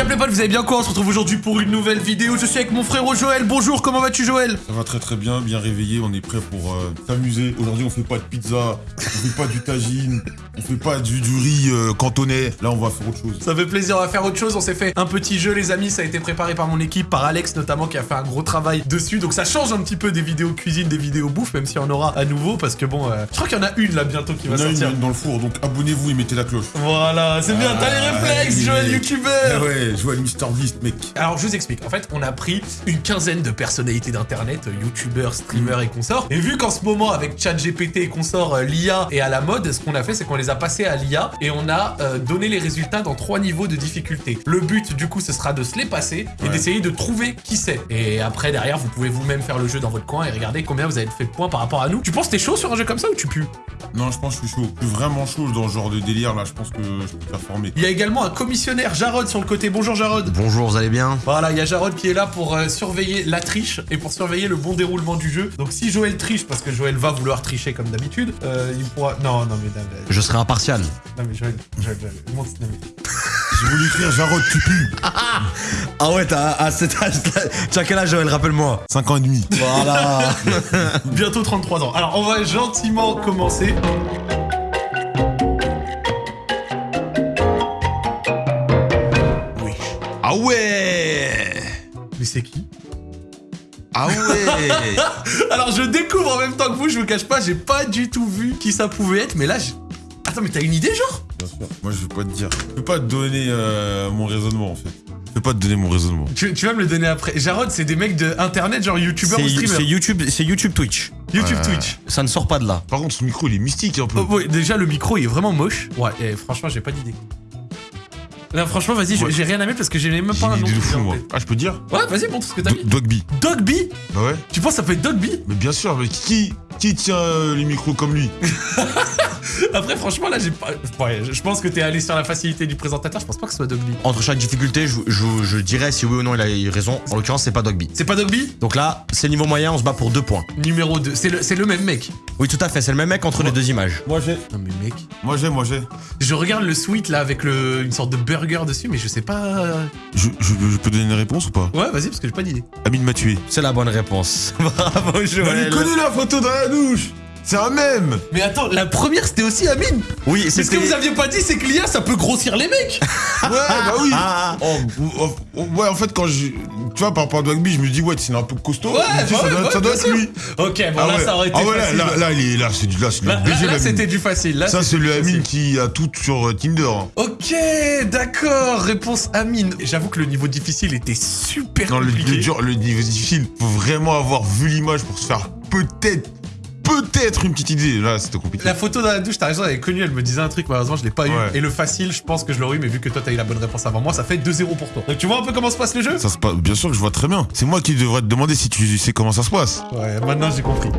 Y'a les potes, vous allez bien quoi On se retrouve aujourd'hui pour une nouvelle vidéo. Je suis avec mon frérot Joël. Bonjour, comment vas-tu Joël? Ça va très très bien, bien réveillé, on est prêt pour euh, s'amuser. Aujourd'hui on fait pas de pizza, on fait pas du tagine, on fait pas du, du riz euh, cantonais. Là on va faire autre chose. Ça fait plaisir, on va faire autre chose. On s'est fait un petit jeu, les amis. Ça a été préparé par mon équipe, par Alex notamment, qui a fait un gros travail dessus. Donc ça change un petit peu des vidéos cuisine, des vidéos bouffe, même s'il y en aura à nouveau. Parce que bon, euh, je crois qu'il y en a une là bientôt qui On va a une, sortir. une dans le four, donc abonnez-vous et mettez la cloche. Voilà, c'est bien, t'as les Ah, réflexes. Joël Ah YouTuber ouais, je vois mec. Alors je vous explique, en fait on a pris une quinzaine de personnalités d'internet, euh, youtubeurs, streamers et consorts, et vu qu'en ce moment avec ChatGPT et consorts, euh, l'IA est à la mode, ce qu'on a fait c'est qu'on les a passés à l'IA et on a euh, donné les résultats dans trois niveaux de difficulté. Le but du coup ce sera de se les passer et Ouais. d'essayer de trouver qui c'est. Et après derrière vous pouvez vous-même faire le jeu dans votre coin et regarder combien vous avez fait de points par rapport à nous. Tu penses que t'es chaud sur un jeu comme ça ou tu pues? Non, je pense que je suis chaud. Je suis vraiment chaud dans ce genre de délire là, je pense que je peux performer. Il y a également un commissionnaire Jarod sur le côté. Bonjour Jarod. Bonjour, vous allez bien? Voilà, il y a Jarod qui est là pour euh, surveiller la triche et pour surveiller le bon déroulement du jeu. Donc si Joël triche, parce que Joël va vouloir tricher comme d'habitude, euh, il pourra... Non, non mais... Non mais, Je serai impartial. non, mais Joël, Joël, Joël, monte- non, mais- J'ai voulu écrire Jarod, tu pues. Ah ouais, t'as à cet âge, tu as quel âge Joël, rappelle-moi? 5 ans et demi. Voilà Bientôt 33 ans. Alors on va gentiment commencer. Oui. Ah ouais Mais c'est qui? Ah ouais Alors je découvre en même temps que vous, je vous cache pas, j'ai pas du tout vu qui ça pouvait être, mais là j'ai... Attends, mais t'as une idée genre? Bien sûr. Moi je vais pas te dire. Je peux pas te donner euh, mon raisonnement en fait. Je peux pas te donner mon raisonnement. tu, tu vas me le donner après. Jarod, c'est des mecs de internet, genre youtubeurs ou C'est c'est streamers YouTube, c'est YouTube Twitch. YouTube. Twitch. Ça ne sort pas de là. Par contre ce micro il est mystique un peu. Oh, ouais, déjà le micro il est vraiment moche. Ouais, et franchement j'ai pas d'idée. Là franchement vas-y, j'ai- Ouais. j'ai rien à mettre parce que j'ai même pas un nom. idée de qui fou vient en moi. tête. Ah je peux dire Ouais, vas-y, montre ce que t'as mis. Dogby. Dogby Bah ouais. Tu penses que ça peut être Dogby Mais bien sûr, mais qui, qui tient euh, les micros comme lui Après franchement là j'ai pas... Ouais, je je pense que t'es allé sur la facilité du présentateur, je pense pas que ce soit Dogby. Entre chaque difficulté, je, je- je dirais si oui ou non il a eu raison. En l'occurrence, c'est pas Dogby. C'est pas Dogby Donc là, c'est niveau moyen, on se bat pour deux points. Numéro 2. C'est le, c'est le même mec. Oui, tout à fait, c'est le même mec entre les deux images. Moi j'ai. Non mais mec... Moi j'ai, moi j'ai. Je regarde le suite là avec le, une sorte de burger dessus mais je sais pas... Je, je, je peux donner une réponse ou pas? Ouais vas-y parce que j'ai pas d'idée. Amine m'a tué. C'est la bonne réponse. Bravo Joël. il connaît la photo dans la douche C'est un mème Mais attends, la première c'était aussi Amine Oui, C'est ce que vous aviez pas dit, c'est que l'IA ça peut grossir les mecs Ouais, bah oui Ah, Oh, oh, oh, Ouais, en fait, quand je. Tu vois, par rapport à Dogby, je me dis, ouais, c'est un peu costaud. Ouais, dis, ça doit, ouais, ça doit bien être sûr. lui. Ok, bon ah là ouais. ça aurait été ah ouais, là, facile. là, là, il est là, c'est du, là, c'est Là, BG, là, c'était du facile. Là, Ça, c'est le. Amine qui a tout sur euh, Tinder. Ok, d'accord. Réponse Amine. J'avoue que le niveau difficile était super Non, compliqué. le dur, le niveau difficile, faut vraiment avoir vu l'image pour se faire peut-être, peut-être une petite idée. Là, c'était compliqué. La photo dans la douche, t'as raison, elle est connue, elle me disait un truc, malheureusement je l'ai pas eu. Ouais. Et le facile, je pense que je l'aurais eu, mais vu que toi t'as eu la bonne réponse avant moi, ça fait 2-0 pour toi. Donc tu vois un peu comment se passe le jeu Ça se passe, bien sûr que je vois très bien. C'est moi qui devrais te demander si tu sais comment ça se passe. Ouais, maintenant j'ai compris.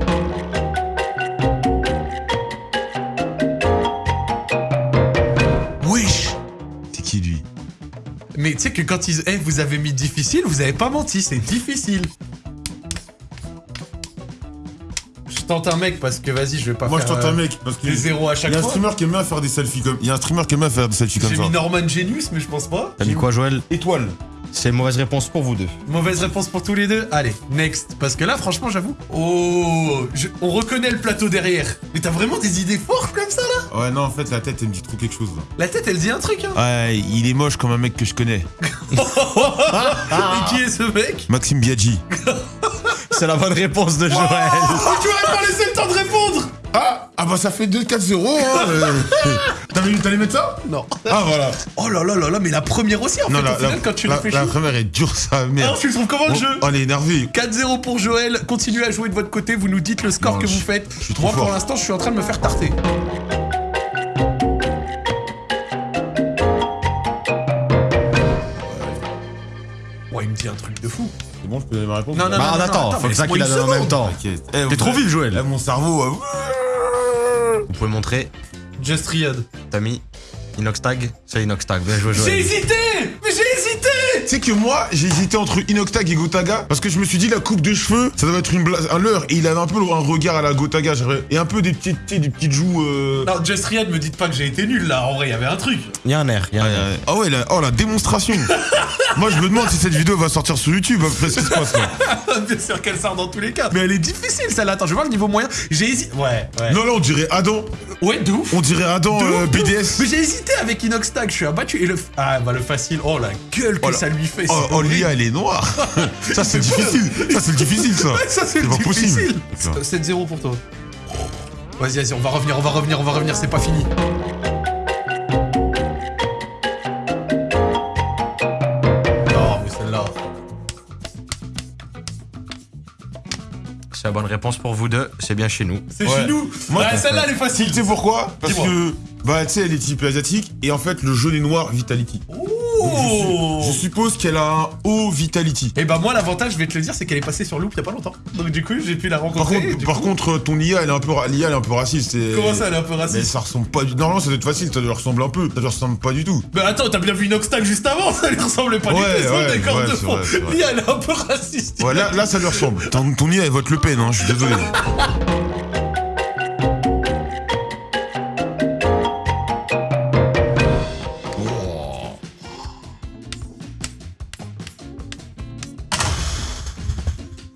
Wesh C'est qui lui? Mais tu sais que quand ils... Eh, vous avez mis difficile, vous avez pas menti, c'est difficile. Tente un mec parce que vas-y, je vais pas Moi, je faire... tente euh, un mec. Parce que Des zéros à il chaque y a un fois. streamer qui aime bien faire des selfies comme. Il y a un streamer qui aime bien faire des selfies comme J'ai ça. mis Norman Genius, mais je pense pas. T'as mis quoi Joël? Étoile. C'est une mauvaise réponse pour vous deux. Mauvaise réponse pour tous les deux. Allez, next. Parce que là, franchement, j'avoue. Oh, je- on reconnaît le plateau derrière. Mais t'as vraiment des idées fortes comme ça là? Ouais, non, en fait, la tête, elle me dit trop quelque chose là. La tête, elle dit un truc. Hein. Ouais, il est moche comme un mec que je connais. Et qui est ce mec? Maxime Biaggi. C'est la bonne réponse de Joël. Oh, tu m'aurais pas laissé le temps de répondre Ah Ah bah ça fait 2-4-0 hein euh. T'avais- T'allais mettre ça Non. Ah voilà Oh là là là là, mais la première aussi en fait. Au la, final, la, quand tu la, réfléchis. la première est dure Alors, merde. tu le trouves comment le On, jeu? on est énervé. 4-0 pour Joël, continuez à jouer de votre côté, vous nous dites le score Non, que je- vous faites. je suis trop Moi pour l'instant je suis en train de me faire tarter. Ouais, il me dit un truc de fou. C'est bon, je peux donner ma réponse Non, non, Bah, non, on attend, attends, faut que ça qu'il a une donne en même temps. T'inquiète. Eh, T'es trop vif, Joël. Là, mon cerveau... euh, Vous pouvez montrer. Just Riot. T'as mis Inox Tag C'est Inox Tag. Bien joué J'ai Joël. hésité Mais j'ai hésité Tu sais que moi, j'ai hésité entre Inoctag et Gotaga parce que je me suis dit la coupe de cheveux, ça doit être une blague, un leurre. Et il avait un peu un regard à la Gotaga, j'aurais- et un peu des petites, tu sais, des petites joues. Euh... Non, Just me dites pas que j'ai été nul là, en vrai, il y avait un truc. Il y a un air, il y a Ah, un air. ah ouais, la, oh la démonstration Moi, je me demande si cette vidéo va sortir sur YouTube après ce qui se passe là. Bien sûr qu'elle sort dans tous les cas. Mais elle est difficile celle-là. Attends, je vais voir le niveau moyen. J'ai hésité. Ouais, ouais. Non, là, on dirait Adam. Ouais, de ouf. On dirait Adam De euh, ouf, de ouf. BDS. Mais j'ai hésité avec Inoxtag, je suis abattu. Et le. Ah, bah le facile. Oh la gueule que Oh là. ça lui fait. Oh, c'est oh, horrible. l'IA, elle est noire. ça, c'est difficile. Ça, c'est difficile, ça. Ouais, ça c'est C'est pas difficile. possible. 7-0 pour toi. Vas-y, vas-y, on va revenir, on va revenir, on va revenir, c'est pas fini. Bonne réponse pour vous deux, c'est bien chez nous. C'est Ouais. chez nous. Moi, Ouais, celle-là, elle est facile. Tu sais pourquoi? Parce que, bah, tu sais, elle est type asiatique, et en fait, le jaune et noir, Vitality. Oh je suppose qu'elle a un haut Vitality. Et bah moi l'avantage je vais te le dire c'est qu'elle est passée sur Loop il y a pas longtemps. Donc du coup j'ai pu la rencontrer. contre, par coup- contre, ton IA, elle est un peu, l'IA, elle est un peu raciste. Comment ça elle est un peu Mais raciste ça ressemble pas du... Normalement, ça doit être facile, ça lui ressemble un peu. Ça lui ressemble pas du tout. Mais attends t'as bien vu Inoxtag juste avant ça lui ressemblait pas Ouais, du tout, ouais, ouais, de fond. Lia elle est un peu raciste. Ouais, là, là, ça lui ressemble. Ton, ton IA, elle vote Le Pen, hein, je suis désolé.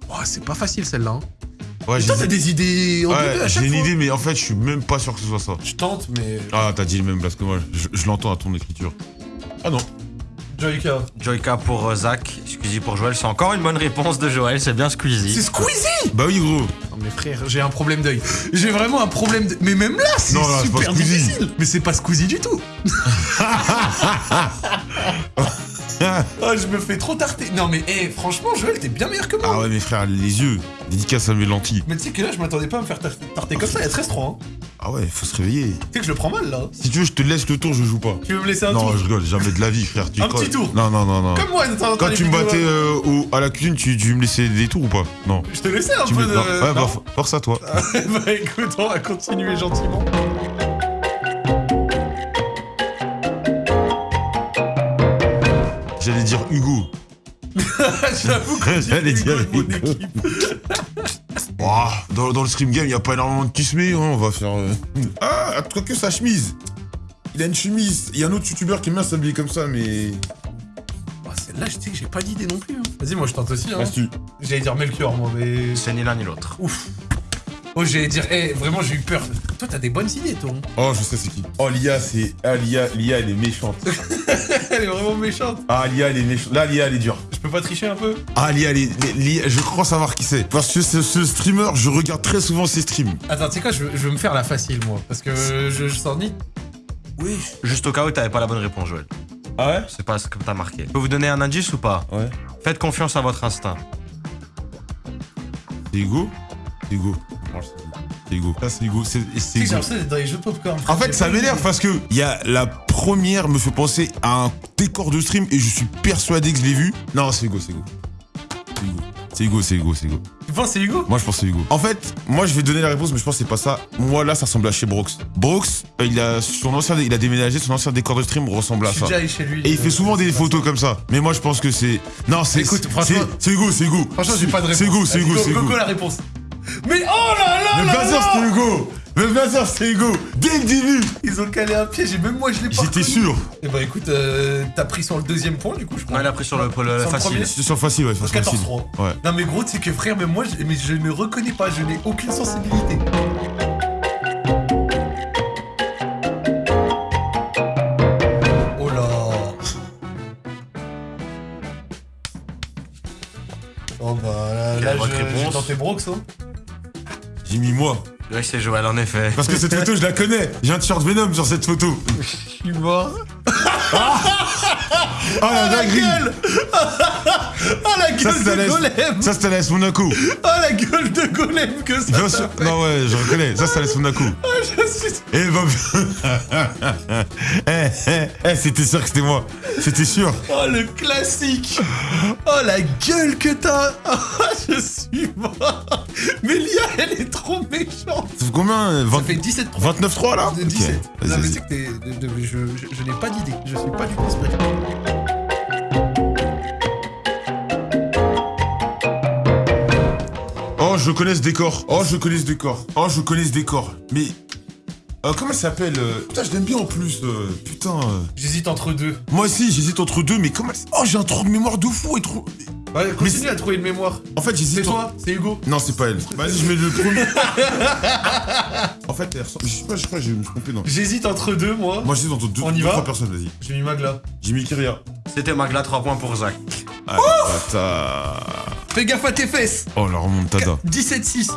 Oh, c'est pas facile celle-là. Hein. Ouais, Putain t'as des idées en deux Ouais, à chaque j'ai une fois. idée, mais en fait, je suis même pas sûr que ce soit ça. Je tente mais... Ah, t'as dit le même parce que moi, je, je l'entends à ton écriture. Ah non. Joyka. Joyka pour euh, Zach, Squeezie pour Joël, c'est encore une bonne réponse de Joël, c'est bien C'est Squeezie. Squeezie? Bah oui, gros. Non mais frère, j'ai un problème d'œil. J'ai vraiment un problème de... Mais même là, c'est Non, là, c'est pas super Squeezie. difficile. Mais c'est pas Squeezie du tout. Oh, je me fais trop tarter. Non mais, eh, franchement, Joël, t'es bien meilleur que moi. Ah ouais, mes frères, les yeux. Dédicace à mes lentilles. Mais tu sais que là, je m'attendais pas à me faire tar- tarter comme ça, il y a 13-3. Hein. Ah ouais, faut se réveiller. Tu sais que je le prends mal là. Si tu veux, je te laisse le tour, je joue pas. Tu veux me laisser un non, tour je rigole, jamais de la vie, frère. Tu Un crois- petit tour. Non, non, non, non. Comme moi, dans- Quand tu me battais euh, au- à la cuisine, tu, tu me laissais des tours ou pas? Non. Je te laissais un Tu peu me... de. non. Ouais, bah, Non for- force à toi. bah écoute, on va continuer gentiment. Dire Hugo. J'avoue que J'allais dire mon Hugo. équipe. Dans, dans le stream game, il a pas énormément de kismé, hein, on va faire... euh, Ah, toi que sa chemise Il a une chemise. Il y a un autre youtubeur qui aime bien s'habiller comme ça, mais... Bah, Celle-là, je sais que j'ai pas d'idée non plus. hein. Vas-y, moi je tente aussi. Hein. J'allais dire Melchior, moi, mais. C'est ni l'un ni l'autre. Ouf. Oh, j'allais dire, eh, vraiment, j'ai eu peur. Toi, t'as des bonnes idées, toi. hein. Oh, je sais c'est qui. Oh, Lia, c'est... Ah, Lia, Lia, elle est méchante. Elle est vraiment méchante. Ah, Lia, elle est méchante. Là, Lia, elle est dure. Je peux pas tricher un peu? Ah, Lia, elle est... Lia, je crois savoir qui c'est. Parce que ce, ce streamer, je regarde très souvent ses streams. Attends, tu sais quoi, je, veux me faire la facile, moi. Parce que je, je sens ni. Oui. Juste au cas où t'avais pas la bonne réponse, Joël. Ah ouais? C'est pas ce que t'as marqué. Je peux vous donner un indice ou pas? Ouais. Faites confiance à votre instinct. C'est Hugo? C'est Hugo. C'est Hugo. Ça, c'est Hugo. C'est j'ai Hugo. l'impression d'être dans les jeux popcorn. En fait, ça m'énerve parce que y a la première me fait penser à un décor de stream et je suis persuadé que je l'ai vu. Non, c'est Hugo, c'est Hugo. C'est Hugo. C'est Hugo, c'est Hugo, Hugo. Tu penses c'est Hugo? Moi, je pense c'est Hugo. En fait, moi, je vais donner la réponse, mais je pense que c'est pas ça. Moi, là, ça ressemble à chez Brox. Brox, euh, il a son ancien, il a déménagé, son ancien décor de stream ressemble Je à suis ça. déjà allé chez lui. Et il fait euh, souvent des photos comme ça. Mais moi, je pense que c'est. Non, c'est. Écoute, franchement- c'est Hugo, c'est Hugo. Franchement, j'ai pas de réponse. C'est Hugo, c'est Hugo, go- c'est go- Hugo. go la réponse. Mais oh là là Mais là bien sûr, c'était Hugo. Mais bien sûr, c'était Hugo. Dès le début. Ils ont calé un piège et même moi je l'ai pas J'étais sûr. Et bah écoute, euh, t'as pris sur le deuxième point du coup je crois. Non, il a pris sur le, le Sur le facile. C'était sur facile, ouais, sur Sur facile. 14-3. Ouais. Non mais gros, tu sais que frère, mais moi je, mais je ne reconnais pas, je n'ai aucune sensibilité. Oh là Oh bah là, là j'ai tenté Brox hein. J'ai mis moi. Ouais, c'est Joël, en effet. Parce que cette photo, je la connais. J'ai un t-shirt Venom sur cette photo. Je suis mort. Ah la dinguerie gueule Ah la gueule de golem Ça, c'était la Monaco. Ah la gueule de golem que ça sûr. fait. Non, ouais, je reconnais. Ça, c'est la Monaco. Je suis- Eh, bah. Eh, eh, eh, c'était sûr que c'était moi. C'était sûr. Oh le classique Oh la gueule que t'as Oh, Je suis mort Mais Lia elle est trop méchante Ça fait combien euh, 20 Ça fait 17 29-3 là de Ok, 17. vas-y, non mais vas-y. c'est que t'es... de- de- je, je- je n'ai pas d'idée, je suis pas du tout. Oh, je connais ce décor. Oh, je connais ce décor. Oh, je connais ce décor. Mais. Euh, comment elle s'appelle euh, Putain, je l'aime bien en plus. euh, Putain. euh. J'hésite entre deux. Moi aussi, j'hésite entre deux, mais comment elle Oh, j'ai un trou de mémoire de fou et trop. Ouais, continue c'est- à trouver une mémoire. En fait, C'est j'hésite. en- toi C'est Hugo Non, c'est pas elle. Vas-y, je mets le premier. en fait, elle ressemble. Je sais pas, je crois que je me suis trompé. Non. J'hésite entre deux, moi. Moi, j'hésite entre deux, On y deux, va trois personnes, vas-y. J'ai mis Magla. J'ai mis Kyria. C'était Magla, 3 points pour Zach. Bâtard. Fais gaffe à tes fesses Oh, la remontada. 17-6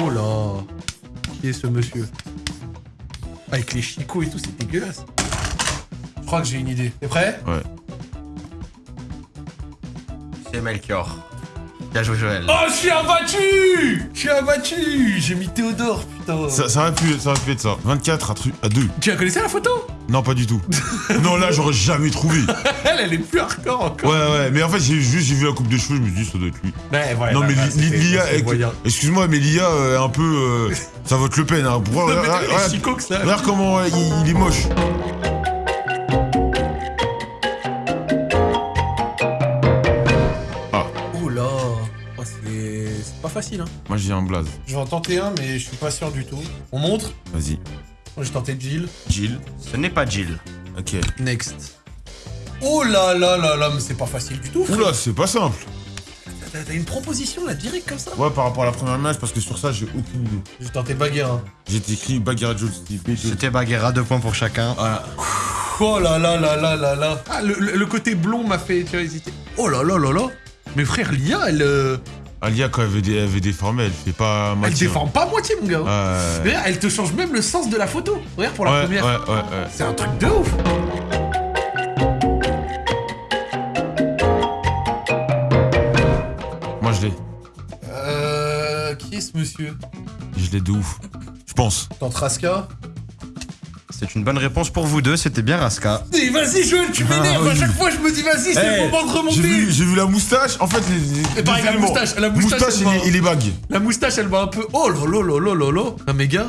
Oh là Qui est ce monsieur? Avec les chicots et tout, c'est dégueulasse. Je crois que j'ai une idée. T'es prêt Ouais. C'est Melchior. Bien joué, Joël. Oh, je suis abattu Je suis abattu J'ai mis Théodore, putain. Ça, ça, aurait pu, ça aurait pu être ça. 24 à, à 2. Tu la connaissais la photo? Non, pas du tout. non, là, j'aurais jamais trouvé. Elle, elle est plus hardcore encore. Ouais, ouais, mais en fait, j'ai juste j'ai vu la coupe de cheveux, je me suis dit, ça doit être lui. Ouais, ouais, non, là, mais Li- Lia, excuse-moi, mais Lia euh, est un peu. euh, ça vote Le Pen, hein. Non, regarde, regarde- ça. comment euh, il, il est moche. Oh là oh, c'est c'est pas facile, hein. Moi, j'ai un blaze. Je vais en tenter un, mais je suis pas sûr du tout. On montre? Vas-y. Moi, j'ai tenté Jill. Jill. Ce n'est pas Jill. Ok. Next. Oh là là là là, mais c'est pas facile du tout. frère. Oula, c'est pas simple. T'as une proposition là, direct comme ça? Ouais, par rapport à la première image, parce que sur ça, j'ai aucune idée. J'ai tenté Baguera. J'ai écrit Bagheera Jones. C'était Baguera, 2 points pour chacun. Voilà. Oh là là là là là là. Ah, le, le- le côté blond m'a fait tu vois, hésiter. Oh là là là là. Mais frère, Lia, elle, euh, Alia, quand elle veut, dé- elle veut déformer, elle fait pas elle moitié. déforme pas à moitié, mon gars. Ouais. Regarde, elle te change même le sens de la photo. Regarde pour la ouais, première. ouais, ouais, ouais. C'est un truc de ouf. Moi, je l'ai. Euh. Qui est ce monsieur? Je l'ai de ouf. Je pense. Tente Raska C'est une bonne réponse pour vous deux, c'était bien Raska. Vas-y, Joël, tu m'énerves. Ah, À chaque fois, je me dis, vas-y, c'est Eh, le moment de remonter. j'ai vu la moustache. En fait, les, Et pareil, la moustache, la moustache, elle et, va- les, et les bagues. La moustache, elle va un peu. Oh là là là. Un méga.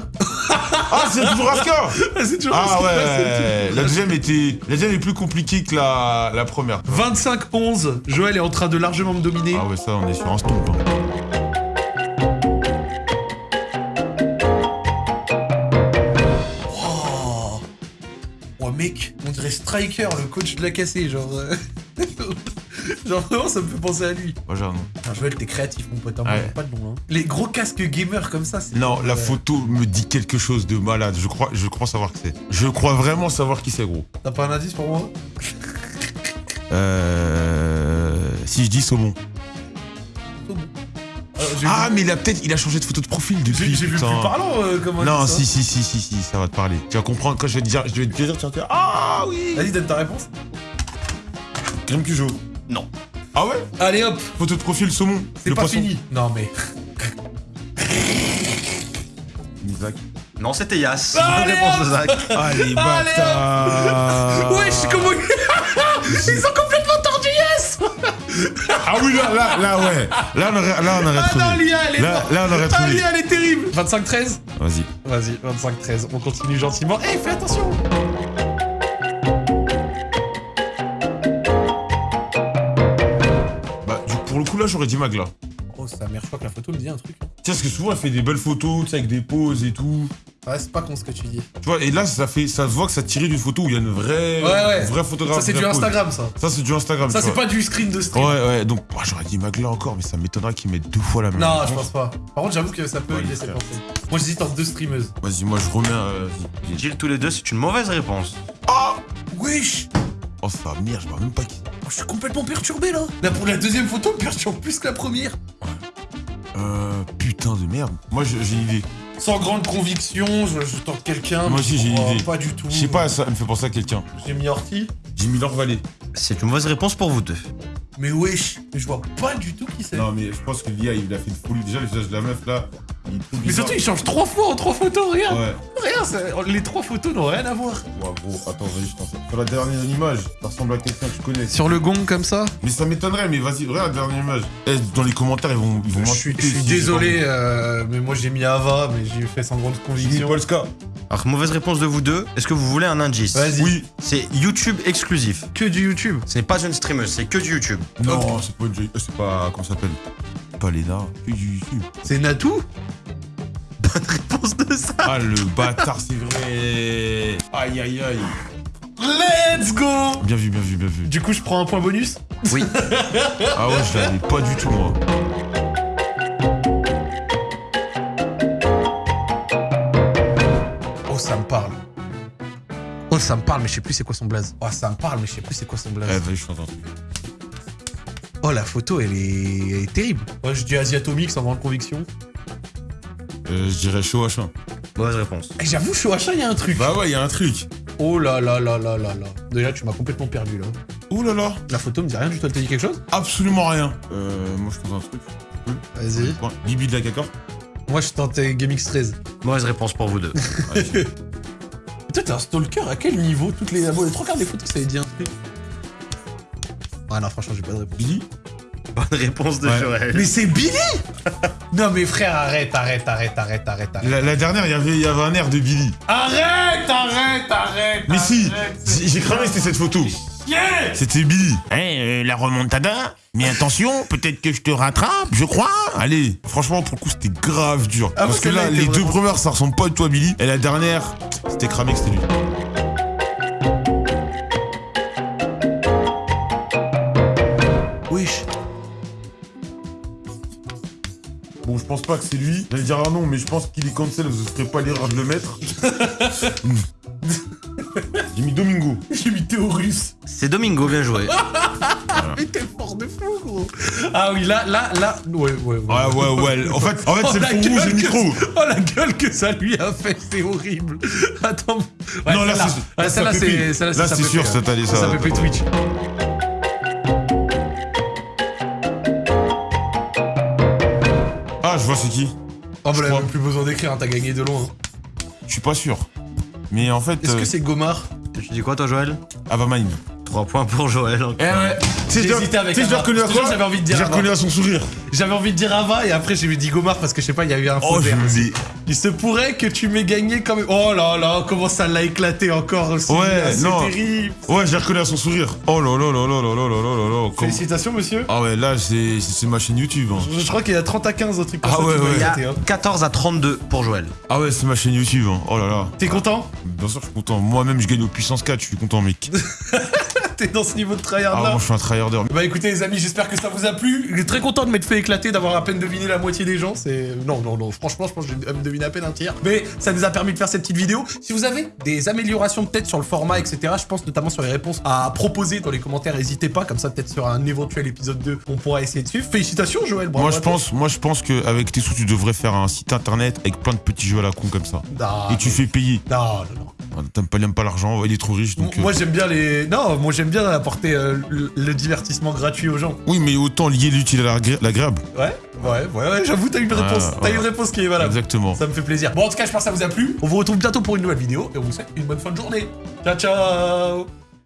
Ah, c'est toujours Raska c'est toujours Ah Raska, ouais, la deuxième était, la deuxième est plus compliquée que la, la première. 25-11. Joël est en train de largement me dominer. Ah ouais, ça, on est sur un stomp. hein. On dirait Striker, le coach de la cassée, genre. euh. genre vraiment, ça me fait penser à lui. Moi, j'ai un nom. Putain, Joël, t'es créatif, mon pote. hein, Ouais. pas de nom. Hein. Les gros casques gamer comme ça, c'est. Non, la photo me dit quelque chose de malade. Je crois, je crois savoir qui c'est. Je crois vraiment savoir qui c'est, gros. T'as pas un indice pour moi? Euh... Si je dis saumon. Bon. J'ai Ah, mais il a peut-être, il a changé de photo de profil depuis. j'ai vu plus parlant, euh, comment on Non, si, si, si, si, si, ça va te parler. Tu vas comprendre quand je vais te dire, je vais te dire, tu vas te dire, ah oui Vas-y, donne ta réponse. Crème Cujo. Non. Ah ouais? Allez hop, Photo de profil saumon. c'est Le pas poisson. fini. Non mais. Isaac. Non, c'était Yas. Allez, Bonne réponse de Zach. Allez, Allez, bâtard Wesh, comment. Ils sont complètement Ah oui, là, là, là, ouais. Là, on aurait, là, on aurait Ah trouvé. non, Lia, elle est là, on aurait Ah, trouvé. Lia, elle est terrible 25-13 Vas-y. Vas-y, 25-13. On continue gentiment. Eh, fais attention Bah, du, pour le coup, là, j'aurais dit Magla. Oh, sa mère, je crois que la photo me dit un truc. Tiens, parce que souvent, elle fait des belles photos, tu sais, avec des poses et tout. Ouais, c'est pas con ce que tu dis. Tu vois, et là, ça fait, ça se voit que ça tiré d'une photo où il y a une vraie, Ouais, ouais. vraie photographe. Ça, c'est du pose. Instagram, ça. Ça, c'est du Instagram. Ça, c'est pas du screen de stream. Ouais, ouais, donc moi, j'aurais dit Magla encore, mais ça m'étonnerait qu'ils mettent deux fois la même. Non, je pense pas. Par contre, j'avoue que ça peut Ouais, y laisser penser. Moi, j'hésite entre deux streameuses. Vas-y, moi, je remets. euh. Jill, tous les deux, c'est une mauvaise réponse. Wesh Oh, ça merde, je vois même pas qui. Oh, Je suis complètement perturbé, là Là, pour la deuxième photo, me perturbe plus que la première. Euh, putain de merde. Moi, j'ai une idée. Sans grande conviction, je, je tente quelqu'un. Moi mais aussi, j'ai une idée. Pas du tout. Je sais pas, ça me fait penser à quelqu'un. J'ai mis Horty. J'ai mis Vallée. C'est une mauvaise réponse pour vous deux. Mais wesh, mais je vois pas du tout qui c'est. Non, mais je pense que l'IA, il a fait une folie. Déjà, le visage de la meuf, là, Mais surtout, il change trois fois en trois photos, regarde. Ouais. Regarde, ça- les trois photos n'ont rien à voir. Ouais, gros, attends, vas-y, je t'en fais. Sur la dernière image, ça ressemble à quelqu'un que je connais. Sur le gong comme ça Mais ça m'étonnerait, mais vas-y, regarde la dernière image. Eh, dans les commentaires, ils vont, ils vont Je suis, m'insulter je suis désolé, euh, mais moi j'ai mis Ava, mais j'ai fait sans grande conviction. Polska. Alors, mauvaise réponse de vous deux. Est-ce que vous voulez un indice Vas-y. Oui. C'est YouTube exclusif. Que du YouTube. Ce n'est pas une streameuse, c'est que du YouTube. Non, c'est pas une euh, C'est pas. Comment ça s'appelle? Pas Lena. Que du YouTube. C'est Natou? Réponse de ça. Ah, le bâtard, c'est vrai. Aïe, aïe, aïe. Let's go Bien vu, bien vu, bien vu. Du coup, je prends un point bonus Oui. Ah ouais, je l'avais pas du tout, moi. Oh, ça me parle. Oh, ça me parle, mais je sais plus c'est quoi son blaze. Oh, ça me parle, mais je sais plus c'est quoi son blaze. Eh, je t'entends. Oh, la photo, elle est, elle est terrible. Moi, je dis Asiatomique sans grande conviction. Euh, je dirais chaud H1. Mauvaise réponse. Eh, J'avoue, Achat, il y a un truc. Bah ouais, il y a un truc. Oh là là là là là là. Déjà, tu m'as complètement perdu là. Ouh là là. La photo me dit rien du tout. Elle te dit quelque chose? Absolument rien. Euh, moi, je tente un truc. Vas-y. Bibi de la cacor. Moi, je tentais GameX 13. Mauvaise réponse pour vous deux. Toi, t'es un stalker à quel niveau Toutes les, les trois quarts des photos, ça avait dit un truc? Ah non, franchement, j'ai pas de réponse. Billy Bonne réponse de Ouais. Joël. Mais c'est Billy Non, mais frère, arrête, arrête, arrête, arrête, arrête, arrête. la, la dernière, il y avait, il y avait un air de Billy. Arrête, arrête, arrête Mais si arrête, J'ai j'ai cramé, c'était cette photo. Yeah C'était Billy. Eh, la remontada? Mais attention, peut-être que je te rattrape, je crois. Allez, franchement, pour le coup, c'était grave dur. Ah, Parce que là, les deux premières, ça ressemble pas à Billy. Et la dernière, c'était cramé que c'était lui. Je pense pas que c'est lui. J'allais dire un nom, mais je pense qu'il est cancel, vous ne ferez pas l'erreur de le mettre. J'ai mis Domingo. J'ai mis Théorus. C'est Domingo, bien joué. Mais t'es fort de fou, gros. Ah oui, là, là, là. Ouais, ouais, ouais. Ouais, ouais, ouais. En fait, en fait Oh, c'est le la fond rouge et gueule le que- micro. Oh la gueule que ça lui a fait, c'est horrible. Attends. Ouais, Non, là, c'est- là, celle-là, c'est. Là, ça c'est sûr, ça t'allait, ça. Ça pépé Twitch. C'est qui. Oh, bah là, même plus besoin d'écrire, hein, t'as gagné de loin. Je suis pas sûr. Mais en fait, Est-ce euh, que c'est Gomard Tu dis quoi, toi, Joël? Avamine. 3 points pour Joël. encore. Eh ouais. Tu sais, J'ai je- l'ai reconnu à Je te jure, quoi J'avais envie de dire J'ai reconnu à son sourire. J'avais envie de dire Ava et après j'ai dit Gomard parce que je sais pas, il y a eu un faux Oh, Il se pourrait que tu m'aies gagné quand même. Oh là là, comment ça l'a éclaté encore aussi. Ouais, là, c'est non. terrible. Ouais, j'ai reconnu à son sourire. Oh là là là là là là là là là là. Comme- Félicitations, monsieur. Ah ouais, là, c'est ma chaîne YouTube. hein. Je, je crois qu'il y a 30 à 15 au truc comme Ah ça. ouais, ouais. Il y a éclater, hein. 14 à 32 pour Joël. Ah ouais, c'est ma chaîne YouTube. hein. Oh là là. T'es content? Bien sûr, je suis content. Moi-même, je gagne au puissance 4. Je suis content, mec. T'es dans ce niveau de tryhard Ah, moi, je suis un tryharder. Bah écoutez les amis, j'espère que ça vous a plu. Je suis très content de m'être fait éclater, d'avoir à peine deviné la moitié des gens. C'est non non non, franchement je pense que j'ai deviné à peine un tiers. Mais ça nous a permis de faire cette petite vidéo. Si vous avez des améliorations peut-être sur le format, etc. Je pense notamment sur les réponses à proposer dans les commentaires. N'hésitez pas, comme ça peut-être sur un éventuel épisode 2, on pourra essayer de suivre. Félicitations Joël. bravo Moi, je pense, moi, je pense qu'avec tes sous, tu devrais faire un site internet avec plein de petits jeux à la con comme ça. Non, Et tu mais- fais payer. Non non non. T'aimes pas, pas l'argent, il est trop riche, donc. euh, Moi j'aime bien les. Non, moi j'aime bien apporter euh, le, le divertissement gratuit aux gens. Oui, mais autant lier l'utile à l'agré- l'agréable. Ouais, ouais, ouais, ouais, j'avoue, t'as une Ah, réponse. T'as une réponse qui est valable. Exactement. Ça me fait plaisir. Bon, en tout cas, j'espère que ça vous a plu. On vous retrouve bientôt pour une nouvelle vidéo et on vous souhaite une bonne fin de journée. Ciao, ciao